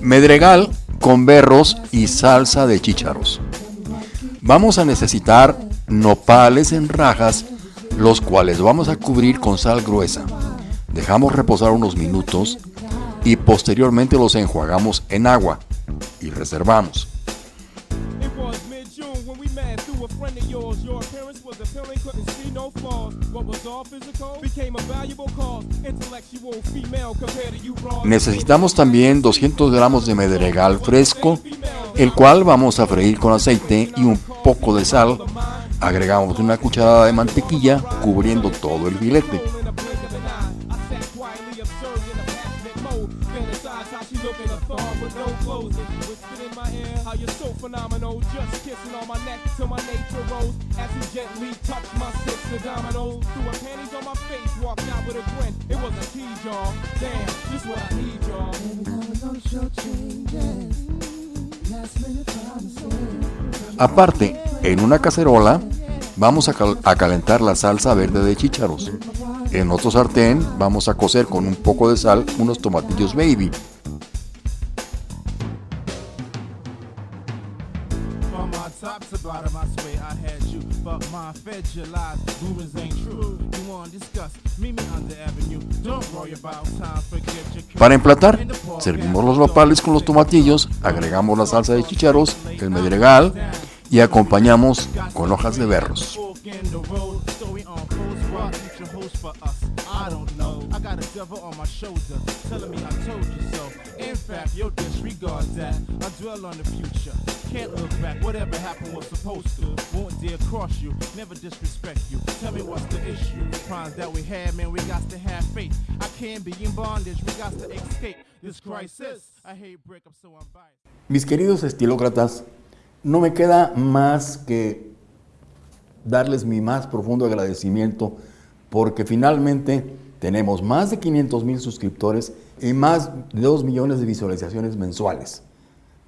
Medregal con berros y salsa de chícharos. Vamos a necesitar nopales en rajas, los cuales vamos a cubrir con sal gruesa. Dejamos reposar unos minutos y posteriormente los enjuagamos en agua y reservamos. Necesitamos también 200 gramos de medregal fresco, el cual vamos a freír con aceite y un poco de sal. Agregamos una cucharada de mantequilla cubriendo todo el filete. Aparte, en una cacerola vamos a, a, calentar la salsa verde de chícharos. En otro sartén vamos a cocer con un poco de sal unos tomatillos baby. Para emplatar, servimos los nopales con los tomatillos, agregamos la salsa de chícharos, el medregal y acompañamos con hojas de berros. Can't look back, whatever happened was supposed to. Won't dare cross you, never disrespect you. Tell me what's the issue. Crimes that we had, man, we got to have faith. I can't be in bondage, we got to escape this crisis. I hate breakup, so I'm biased. Mis queridos estilócratas, no me queda más que darles mi más profundo agradecimiento porque finalmente tenemos más de 500 mil suscriptores y más de 2 millones de visualizaciones mensuales.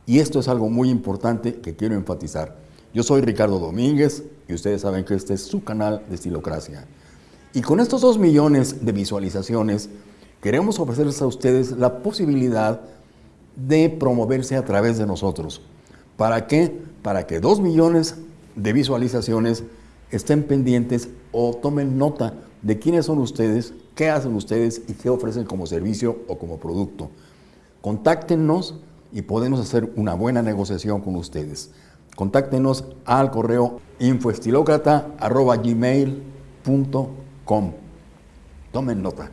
Y esto es algo muy importante que quiero enfatizar. Yo soy Ricardo Domínguez y ustedes saben que este es su canal de Estilocracia. Y con estos 2 millones de visualizaciones, queremos ofrecerles a ustedes la posibilidad de promoverse a través de nosotros. ¿Para qué? Para que 2 millones de visualizaciones estén pendientes o tomen nota de quiénes son ustedes, qué hacen ustedes y qué ofrecen como servicio o como producto. Contáctenos y podemos hacer una buena negociación con ustedes. Contáctenos al correo infoestilocrata.gmail.com. Tomen nota.